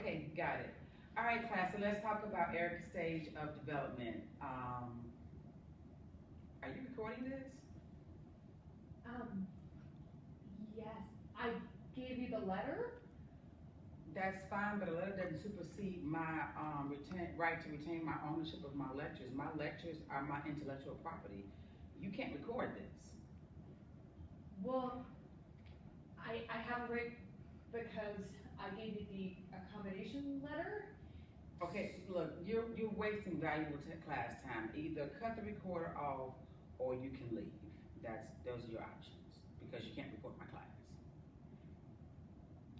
Okay, got it. All right, class, so let's talk about Erikson's stage of development. Um, are you recording this? Um, yes, I gave you the letter. That's fine, but a letter doesn't supersede my, um, retain, right to retain my ownership of my lectures. My lectures are my intellectual property. You can't record this. Well, I, I have it right because I gave you the letter. Okay, look, you're, you're wasting valuable class time. Either cut the recorder off or you can leave. That's, those are your options, because you can't.